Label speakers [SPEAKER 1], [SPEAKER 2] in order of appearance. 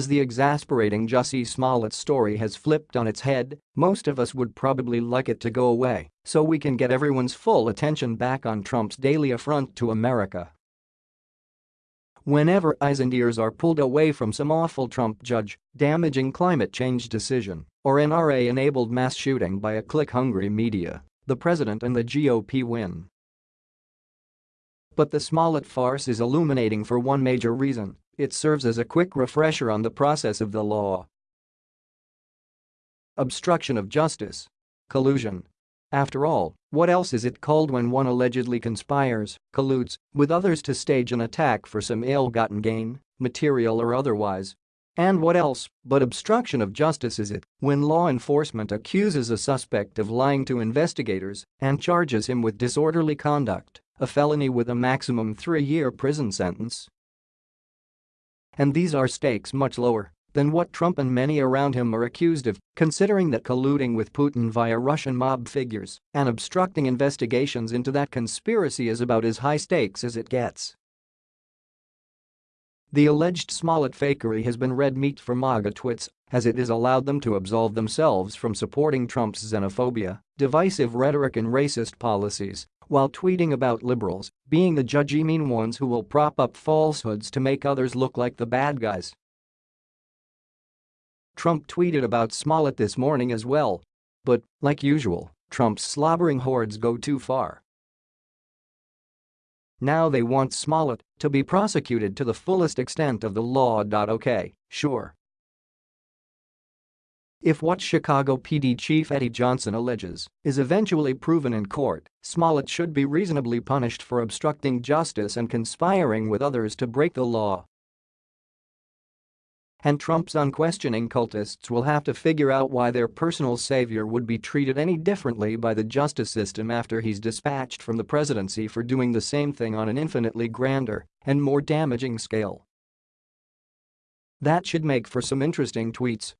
[SPEAKER 1] As the exasperating Jussie Smollett story has flipped on its head, most of us would probably like it to go away so we can get everyone's full attention back on Trump's daily affront to America. Whenever eyes and ears are pulled away from some awful Trump judge, damaging climate change decision, or NRA-enabled mass shooting by a click-hungry media, the president and the GOP win. But the Smollett farce is illuminating for one major reason, it serves as a quick refresher on the process of the law. Obstruction of justice. Collusion. After all, what else is it called when one allegedly conspires, colludes, with others to stage an attack for some ill-gotten gain, material or otherwise? And what else but obstruction of justice is it when law enforcement accuses a suspect of lying to investigators and charges him with disorderly conduct, a felony with a maximum three-year prison sentence? And these are stakes much lower than what Trump and many around him are accused of, considering that colluding with Putin via Russian mob figures and obstructing investigations into that conspiracy is about as high stakes as it gets. The alleged Smollett fakery has been red meat for MAGA twits as it has allowed them to absolve themselves from supporting Trump's xenophobia, divisive rhetoric and racist policies while tweeting about liberals being the judgy mean ones who will prop up falsehoods to make others look like the bad guys. Trump tweeted about Smollett this morning as well. But, like usual, Trump's slobbering hordes go too far. Now they want Smollett to be prosecuted to the fullest extent of the law. Okay, sure. If what Chicago PD Chief Eddie Johnson alleges is eventually proven in court, Smollett should be reasonably punished for obstructing justice and conspiring with others to break the law. And Trump's unquestioning cultists will have to figure out why their personal savior would be treated any differently by the justice system after he's dispatched from the presidency for doing the same thing on an infinitely grander and more damaging scale. That should make for some interesting tweets